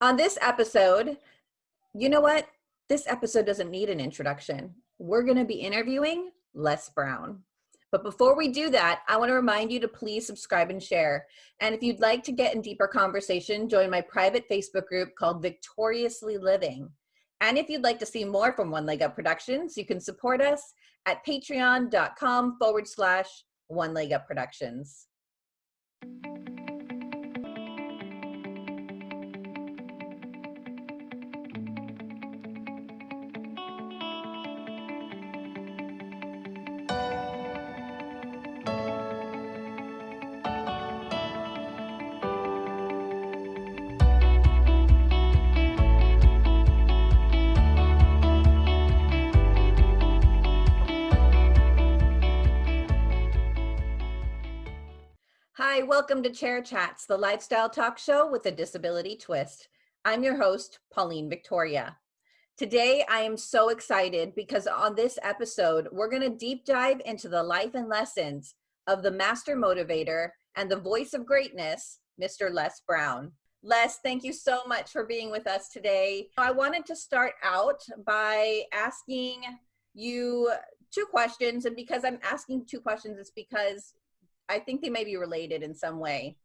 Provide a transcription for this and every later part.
On this episode, you know what? This episode doesn't need an introduction. We're going to be interviewing Les Brown. But before we do that, I want to remind you to please subscribe and share. And if you'd like to get in deeper conversation, join my private Facebook group called Victoriously Living. And if you'd like to see more from One Leg Up Productions, you can support us at patreon.com forward slash One Leg Up Productions. Welcome to Chair Chats, the lifestyle talk show with a disability twist. I'm your host, Pauline Victoria. Today, I am so excited because on this episode, we're going to deep dive into the life and lessons of the master motivator and the voice of greatness, Mr. Les Brown. Les, thank you so much for being with us today. I wanted to start out by asking you two questions. And because I'm asking two questions, it's because I think they may be related in some way.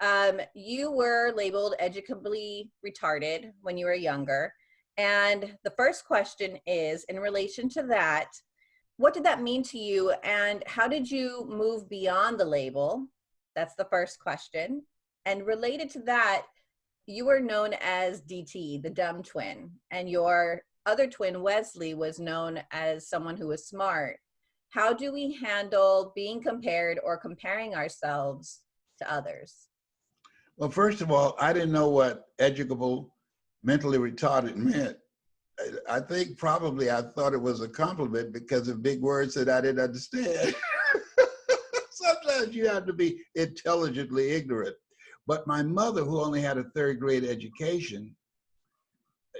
Um, you were labeled educably retarded when you were younger. And the first question is in relation to that, what did that mean to you and how did you move beyond the label? That's the first question. And related to that, you were known as DT, the dumb twin, and your other twin, Wesley, was known as someone who was smart how do we handle being compared or comparing ourselves to others? Well, first of all, I didn't know what educable mentally retarded meant. I think probably I thought it was a compliment because of big words that I didn't understand. Sometimes you have to be intelligently ignorant. But my mother, who only had a third grade education,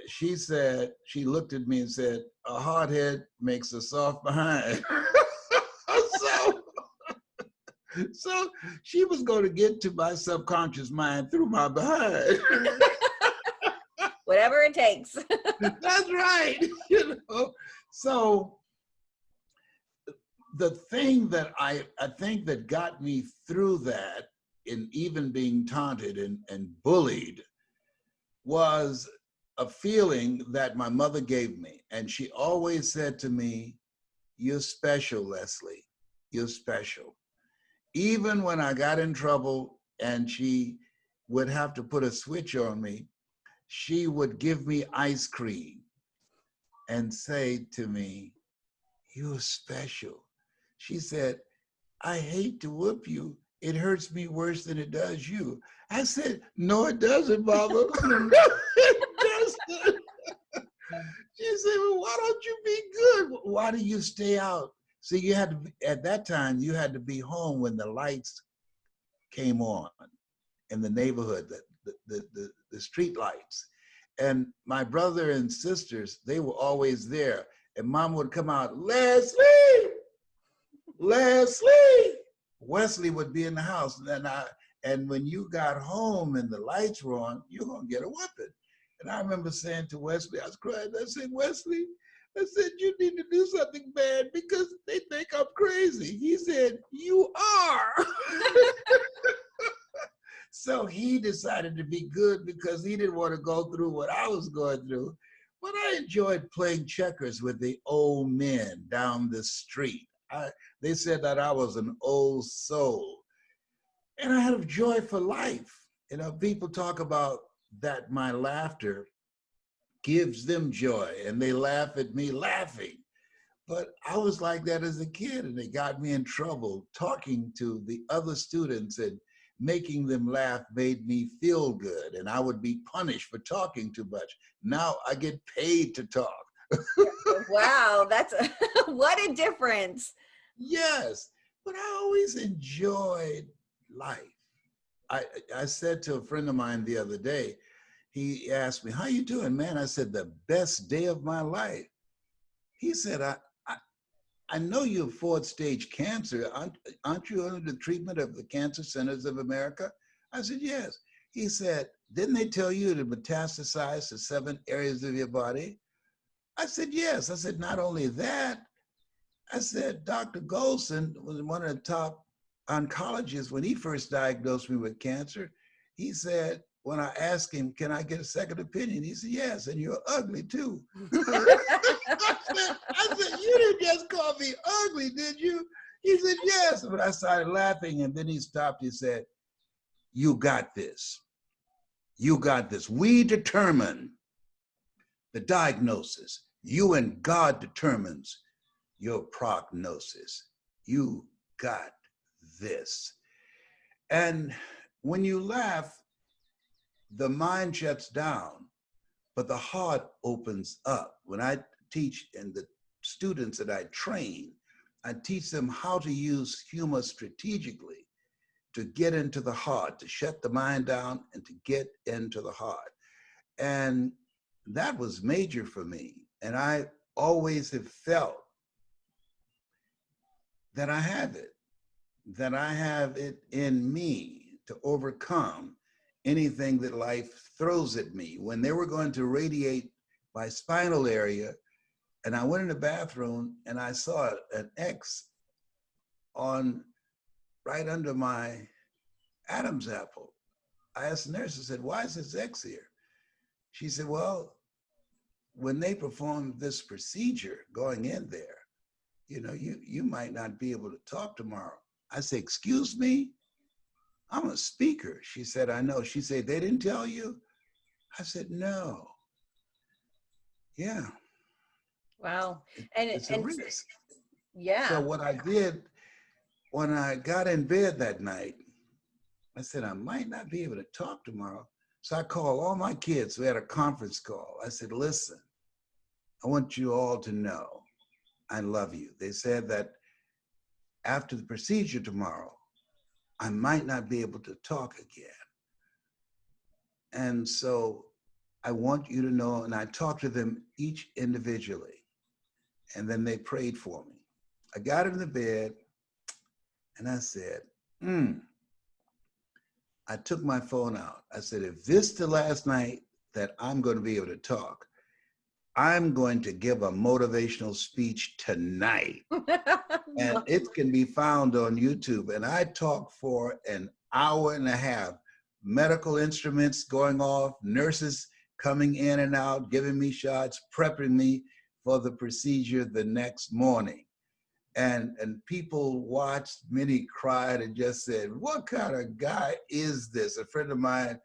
she said, she looked at me and said, a hard head makes a soft behind. so she was going to get to my subconscious mind through my behind. Whatever it takes. That's right. You know, so the thing that I, I think that got me through that in even being taunted and, and bullied was a feeling that my mother gave me. And she always said to me, you're special, Leslie, you're special even when I got in trouble and she would have to put a switch on me, she would give me ice cream and say to me, you're special. She said, I hate to whoop you. It hurts me worse than it does you. I said, no, it doesn't, Mama. it doesn't. she said, well, why don't you be good? Why do you stay out See, you had to, be, at that time, you had to be home when the lights came on in the neighborhood, the, the, the, the, the street lights. And my brother and sisters, they were always there. And mom would come out, Leslie, Leslie. Wesley would be in the house. And then I, and when you got home and the lights were on, you're gonna get a weapon. And I remember saying to Wesley, I was crying, I said, Wesley, I said, you need to do something bad because they think I'm crazy. He said, you are. so he decided to be good because he didn't want to go through what I was going through. But I enjoyed playing checkers with the old men down the street. I, they said that I was an old soul. And I had a joy for life. You know, people talk about that my laughter gives them joy and they laugh at me laughing. But I was like that as a kid and it got me in trouble. Talking to the other students and making them laugh made me feel good and I would be punished for talking too much. Now I get paid to talk. wow, that's a, what a difference. Yes, but I always enjoyed life. I, I said to a friend of mine the other day, he asked me, how you doing, man? I said, the best day of my life. He said, I, I, I know you have fourth stage cancer. Aren't, aren't you under the treatment of the Cancer Centers of America? I said, yes. He said, didn't they tell you to metastasize to seven areas of your body? I said, yes. I said, not only that, I said, Dr. Golson was one of the top oncologists when he first diagnosed me with cancer. He said, when I asked him, can I get a second opinion? He said, yes, and you're ugly too. I, said, I said, you didn't just call me ugly, did you? He said, yes. But I started laughing and then he stopped. He said, you got this. You got this. We determine the diagnosis. You and God determines your prognosis. You got this. And when you laugh, the mind shuts down, but the heart opens up. When I teach and the students that I train, I teach them how to use humor strategically to get into the heart, to shut the mind down and to get into the heart. And that was major for me. And I always have felt that I have it, that I have it in me to overcome anything that life throws at me. When they were going to radiate my spinal area, and I went in the bathroom and I saw an X on right under my Adam's apple. I asked the nurse, I said, why is this X here? She said, well, when they perform this procedure going in there, you know, you, you might not be able to talk tomorrow. I said, excuse me? I'm a speaker. She said, I know. She said, they didn't tell you? I said, no. Yeah. Wow. And it's and, a risk. Yeah. So what I did when I got in bed that night, I said, I might not be able to talk tomorrow. So I called all my kids. We had a conference call. I said, listen, I want you all to know I love you. They said that after the procedure tomorrow, I might not be able to talk again. And so I want you to know, and I talked to them each individually, and then they prayed for me. I got in the bed and I said, hmm. I took my phone out. I said, if this the last night that I'm going to be able to talk, I'm going to give a motivational speech tonight. and it can be found on YouTube. And I talk for an hour and a half, medical instruments going off, nurses coming in and out, giving me shots, prepping me for the procedure the next morning. And, and people watched, many cried and just said, what kind of guy is this? A friend of mine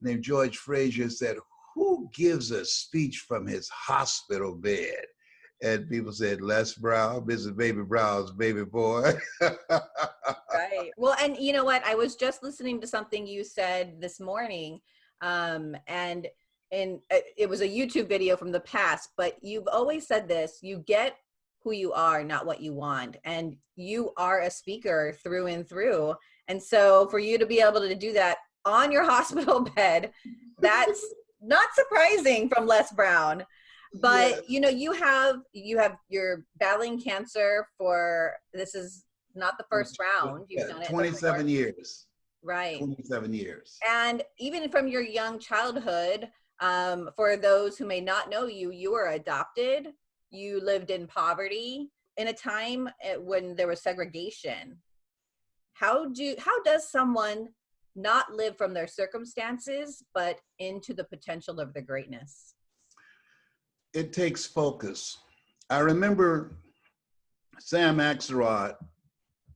named George Frazier said, gives a speech from his hospital bed? And people said, Les Brown, Mrs. Baby Brown's baby boy. right. Well, and you know what? I was just listening to something you said this morning, um, and and uh, it was a YouTube video from the past. But you've always said this: you get who you are, not what you want, and you are a speaker through and through. And so, for you to be able to do that on your hospital bed, that's not surprising from Les Brown. But yes. you know, you have you have you're battling cancer for this is not the first round. You've done it 27 years. Right. 27 years. And even from your young childhood, um, for those who may not know you, you were adopted. You lived in poverty in a time eh, when there was segregation. How do how does someone not live from their circumstances, but into the potential of their greatness? It takes focus. I remember Sam Axelrod,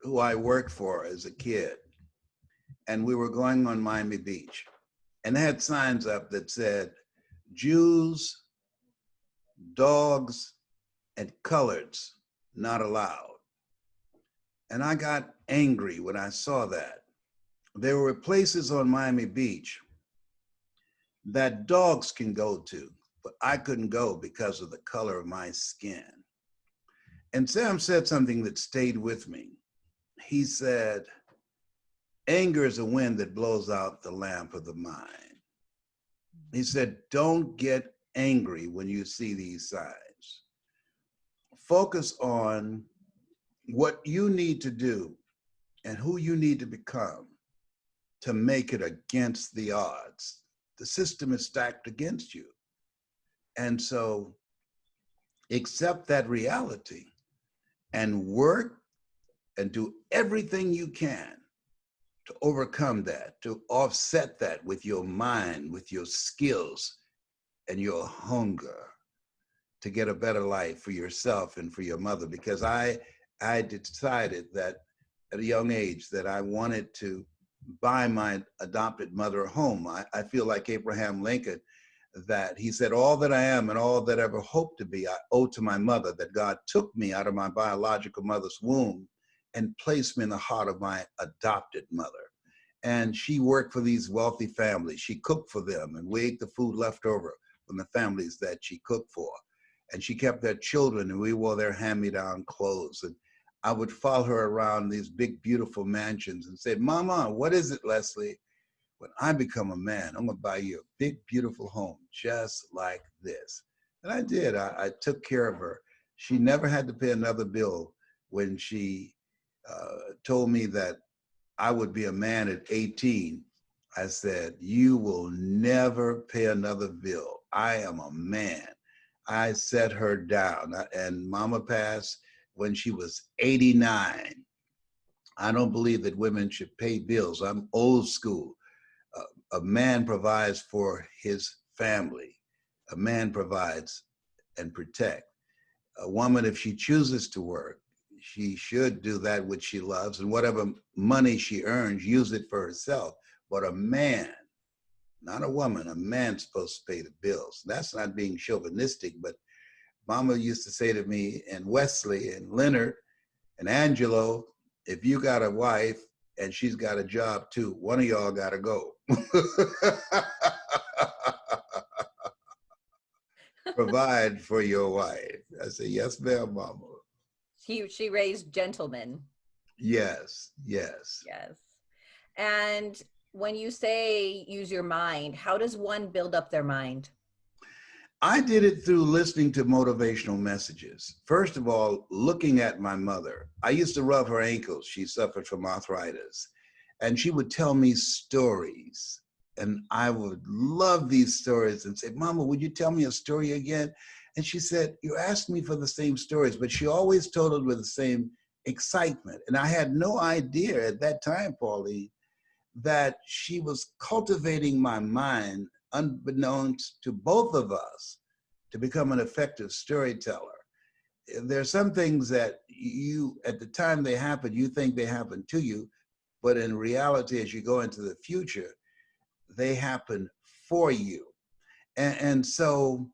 who I worked for as a kid, and we were going on Miami Beach, and they had signs up that said, Jews, dogs, and coloreds not allowed. And I got angry when I saw that there were places on Miami Beach that dogs can go to, but I couldn't go because of the color of my skin. And Sam said something that stayed with me. He said, anger is a wind that blows out the lamp of the mind. He said, don't get angry when you see these signs. Focus on what you need to do and who you need to become to make it against the odds. the system is stacked against you. And so accept that reality and work and do everything you can to overcome that, to offset that with your mind, with your skills and your hunger to get a better life for yourself and for your mother. Because I, I decided that at a young age that I wanted to buy my adopted mother home. I, I feel like Abraham Lincoln, that he said, all that I am and all that I ever hope to be, I owe to my mother, that God took me out of my biological mother's womb and placed me in the heart of my adopted mother. And she worked for these wealthy families. She cooked for them and we ate the food left over from the families that she cooked for. And she kept their children and we wore their hand-me-down clothes. And I would follow her around these big, beautiful mansions and say, Mama, what is it, Leslie? When I become a man, I'm gonna buy you a big, beautiful home just like this. And I did, I, I took care of her. She never had to pay another bill when she uh, told me that I would be a man at 18. I said, you will never pay another bill. I am a man. I set her down and mama passed when she was 89. I don't believe that women should pay bills. I'm old school. Uh, a man provides for his family. A man provides and protect. A woman, if she chooses to work, she should do that which she loves and whatever money she earns, use it for herself. But a man, not a woman, a man's supposed to pay the bills. That's not being chauvinistic, but Mama used to say to me, and Wesley and Leonard and Angelo, if you got a wife and she's got a job too, one of y'all got to go. Provide for your wife. I said, yes, ma'am, Mama. She, she raised gentlemen. Yes, yes. Yes. And when you say use your mind, how does one build up their mind? I did it through listening to motivational messages. First of all, looking at my mother. I used to rub her ankles. She suffered from arthritis. And she would tell me stories. And I would love these stories and say, Mama, would you tell me a story again? And she said, You asked me for the same stories, but she always told it with the same excitement. And I had no idea at that time, Pauline, that she was cultivating my mind unbeknownst to both of us to become an effective storyteller. There are some things that you, at the time they happen, you think they happen to you, but in reality, as you go into the future, they happen for you. And, and so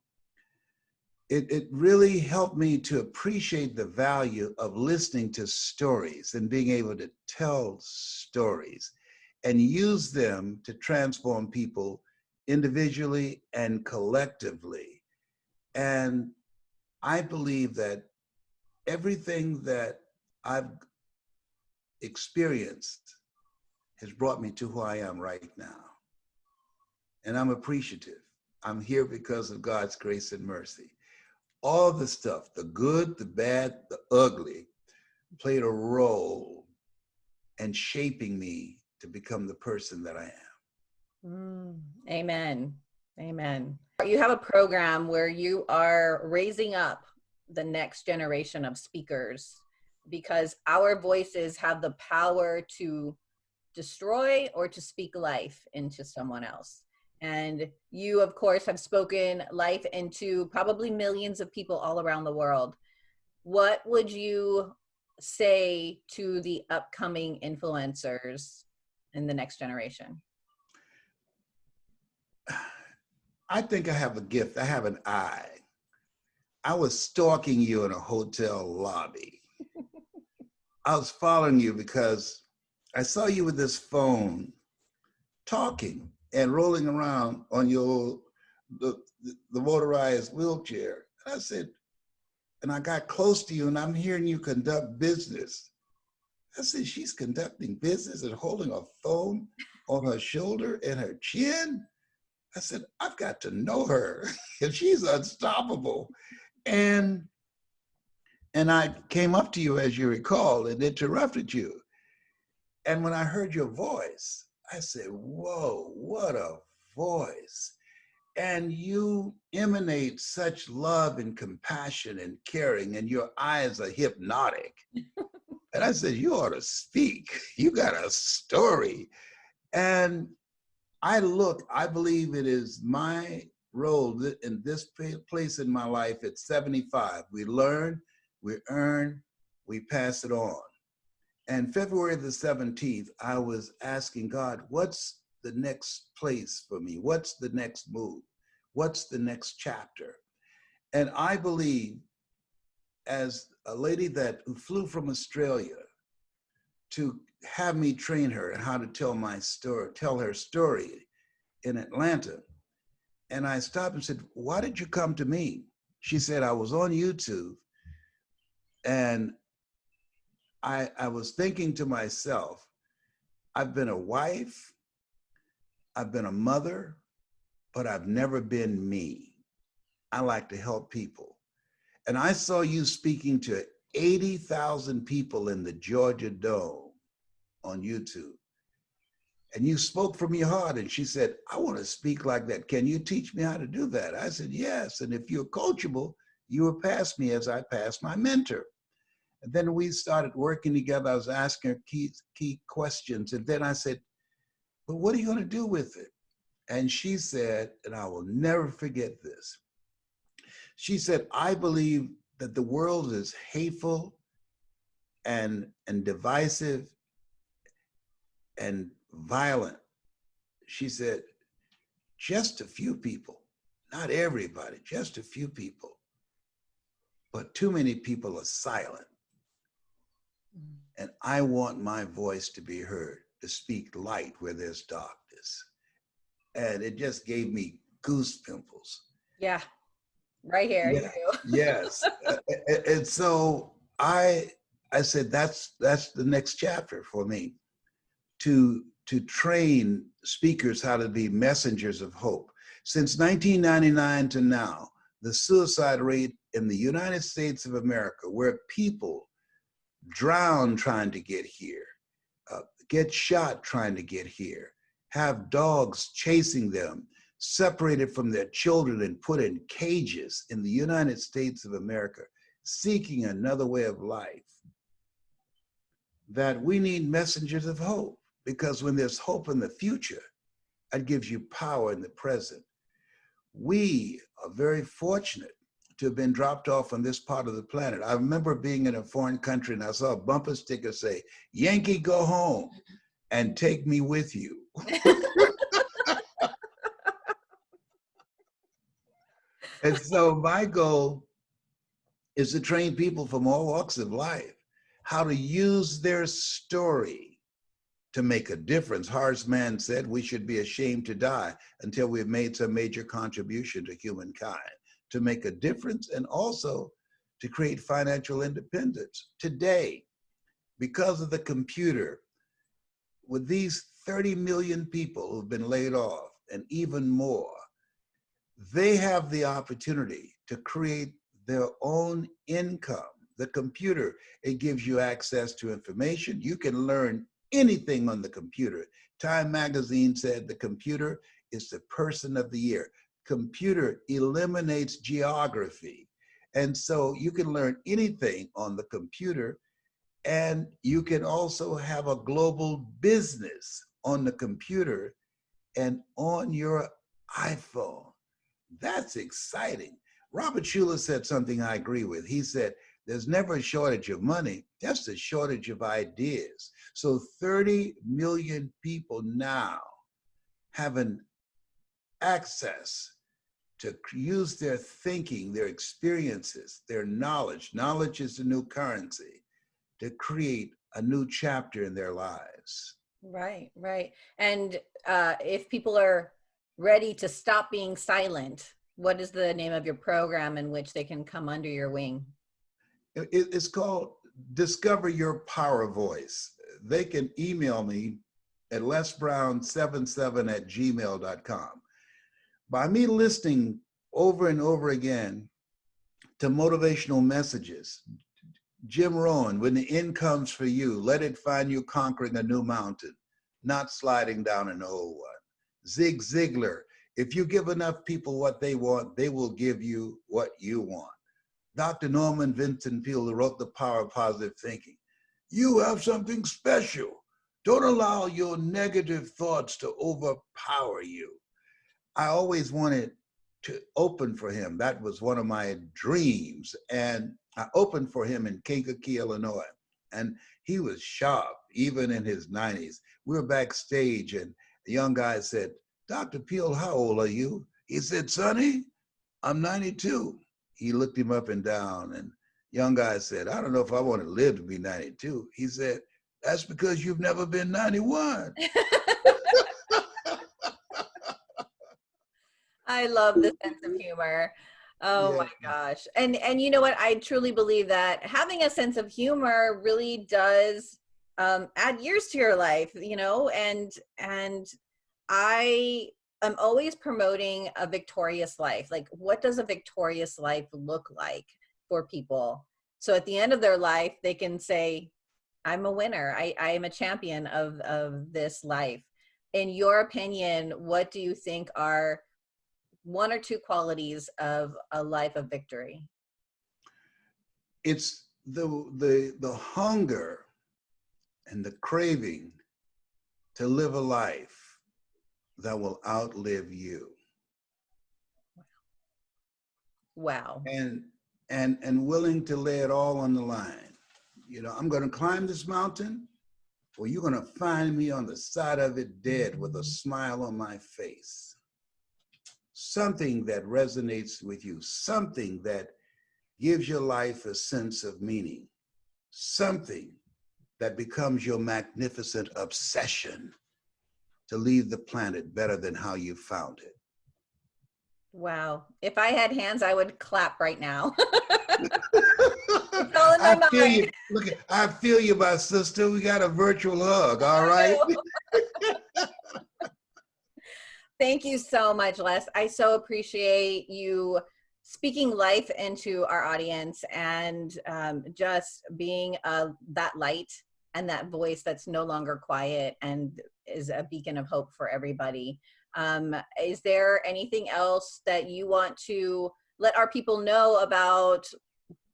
it, it really helped me to appreciate the value of listening to stories and being able to tell stories and use them to transform people individually and collectively. And I believe that everything that I've experienced has brought me to who I am right now. And I'm appreciative. I'm here because of God's grace and mercy. All the stuff, the good, the bad, the ugly, played a role in shaping me to become the person that I am. Mm, amen. Amen. You have a program where you are raising up the next generation of speakers because our voices have the power to destroy or to speak life into someone else. And you, of course, have spoken life into probably millions of people all around the world. What would you say to the upcoming influencers in the next generation? I think I have a gift. I have an eye. I was stalking you in a hotel lobby. I was following you because I saw you with this phone talking and rolling around on your the, the motorized wheelchair. And I said, and I got close to you and I'm hearing you conduct business. I said, she's conducting business and holding a phone on her shoulder and her chin. I said, I've got to know her. and she's unstoppable. And and I came up to you, as you recall, and interrupted you. And when I heard your voice, I said, whoa, what a voice and you emanate such love and compassion and caring and your eyes are hypnotic and i said you ought to speak you got a story and i look i believe it is my role in this place in my life at 75 we learn we earn we pass it on. And february the 17th i was asking god what's the next place for me? What's the next move? What's the next chapter? And I believe as a lady that flew from Australia to have me train her and how to tell my story, tell her story in Atlanta. And I stopped and said, why did you come to me? She said, I was on YouTube and I, I was thinking to myself, I've been a wife, I've been a mother, but I've never been me. I like to help people. And I saw you speaking to 80,000 people in the Georgia Dome on YouTube. And you spoke from your heart. And she said, I want to speak like that. Can you teach me how to do that? I said, yes. And if you're coachable, you will pass me as I pass my mentor. And then we started working together. I was asking her key, key questions. And then I said, but what are you going to do with it? And she said, and I will never forget this. She said, I believe that the world is hateful and, and divisive and violent. She said, just a few people, not everybody, just a few people, but too many people are silent. Mm. And I want my voice to be heard, to speak light where there's darkness and it just gave me goose pimples. Yeah, right here. Yeah. yes, and so I I said that's that's the next chapter for me to to train speakers how to be messengers of hope. Since 1999 to now, the suicide rate in the United States of America, where people drown trying to get here, uh, get shot trying to get here, have dogs chasing them, separated from their children and put in cages in the United States of America, seeking another way of life. That we need messengers of hope because when there's hope in the future, that gives you power in the present. We are very fortunate to have been dropped off on this part of the planet. I remember being in a foreign country and I saw a bumper sticker say, Yankee, go home and take me with you. and so my goal is to train people from all walks of life how to use their story to make a difference. Horace Mann said we should be ashamed to die until we've made some major contribution to humankind, to make a difference and also to create financial independence. Today, because of the computer, with these 30 million people who've been laid off and even more, they have the opportunity to create their own income. The computer, it gives you access to information. You can learn anything on the computer. Time magazine said the computer is the person of the year. Computer eliminates geography. And so you can learn anything on the computer and you can also have a global business on the computer and on your iPhone. That's exciting. Robert Schuller said something I agree with. He said, there's never a shortage of money, just a shortage of ideas. So 30 million people now have an access to use their thinking, their experiences, their knowledge. Knowledge is the new currency to create a new chapter in their lives. Right, right. And uh, if people are ready to stop being silent, what is the name of your program in which they can come under your wing? It's called Discover Your Power Voice. They can email me at lesbrown77 at gmail.com. By me listening over and over again to motivational messages, Jim Rohn, when the end comes for you, let it find you conquering a new mountain, not sliding down an old one. Zig Ziglar, If you give enough people what they want, they will give you what you want. Dr. Norman Vincent Peale wrote The Power of Positive Thinking. You have something special. Don't allow your negative thoughts to overpower you. I always wanted to open for him. That was one of my dreams. And I opened for him in Kankakee, Illinois. And he was sharp, even in his 90s. We were backstage, and a young guy said, Dr. Peale, how old are you? He said, Sonny, I'm 92. He looked him up and down, and young guy said, I don't know if I want to live to be 92. He said, That's because you've never been 91. I love the sense of humor. Oh Yeah. my gosh. And and you know what? I truly believe that having a sense of humor really does um add years to your life, you know, and and I am always promoting a victorious life. Like what does a victorious life look like for people? So at the end of their life they can say I'm a winner. I I am a champion of of this life. In your opinion, what do you think are one or two qualities of a life of victory? It's the, the, the hunger and the craving to live a life that will outlive you. Wow. and and and willing to lay it all on the line. You know, I'm going to climb this mountain, or you're going to find me on the side of it dead with a smile on my face. Something that resonates with you, something that gives your life a sense of meaning, something that becomes your magnificent obsession to leave the planet better than how you found it. Wow. If I had hands, I would clap right now. all in my I feel you. mind. Look, at- I feel you, my sister. We got a virtual hug. All right. Thank you so much, Les. I so appreciate you speaking life into our audience and um, just being uh, that light and that voice that's no longer quiet and is a beacon of hope for everybody. Um, is there anything else that you want to let our people know about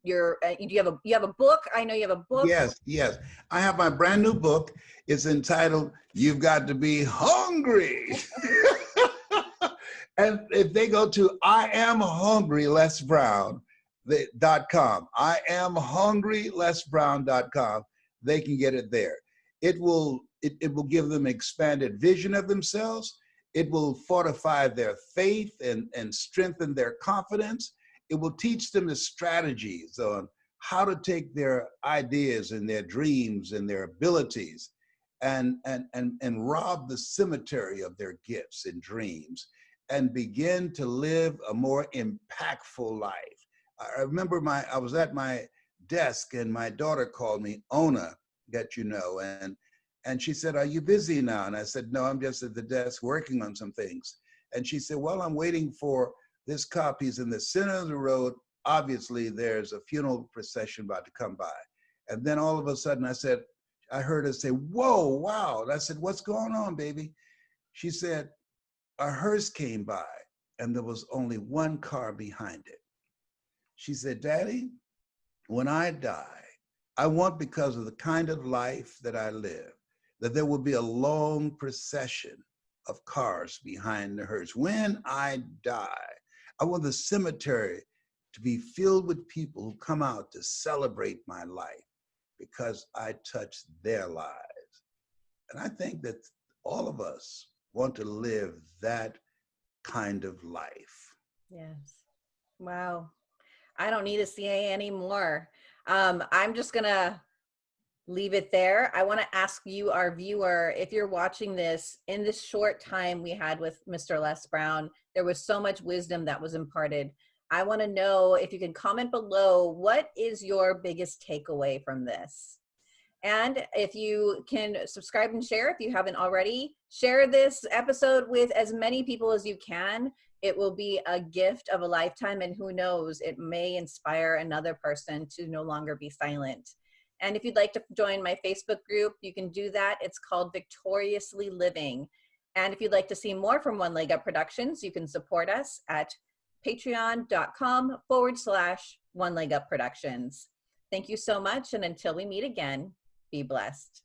your? Uh, do you have a you have a book? I know you have a book. Yes, yes. I have my brand new book. It's entitled "You've Got to Be Hungry." and if they go to I am hungry Les Brown the- dot com, I am hungry Les Brown dot com, they can get it there. It will it, it will give them expanded vision of themselves. It will fortify their faith and, and strengthen their confidence. It will teach them the strategies on how to take their ideas and their dreams and their abilities and, and, and, and rob the cemetery of their gifts and dreams and begin to live a more impactful life. I remember my, I was at my desk and my daughter called me, Ona, that you know, and, and she said, are you busy now? And I said, no, I'm just at the desk working on some things. And she said, well, I'm waiting for this copy's in the center of the road. Obviously there's a funeral procession about to come by. And then all of a sudden I said, I heard her say, whoa, wow. And I said, what's going on, baby? She said, a hearse came by and there was only one car behind it. She said, Daddy, when I die, I want because of the kind of life that I live, that there will be a long procession of cars behind the hearse. When I die, I want the cemetery to be filled with people who come out to celebrate my life because I touched their lives. And I think that all of us want to live that kind of life. Yes. Wow. I don't need a CA anymore. Um, I'm just gonna leave it there. I want to ask you, our viewer, if you're watching this in this short time we had with Mr. Les Brown, there was so much wisdom that was imparted. I want to know if you can comment below, what is your biggest takeaway from this? And if you can subscribe and share if you haven't already, share this episode with as many people as you can. It will be a gift of a lifetime, and who knows, it may inspire another person to no longer be silent. And if you'd like to join my Facebook group, you can do that. It's called Victoriously Living. And if you'd like to see more from One Leg Up Productions, you can support us at patreon.com forward slash One Leg Up Productions. Thank you so much. And until we meet again, be blessed.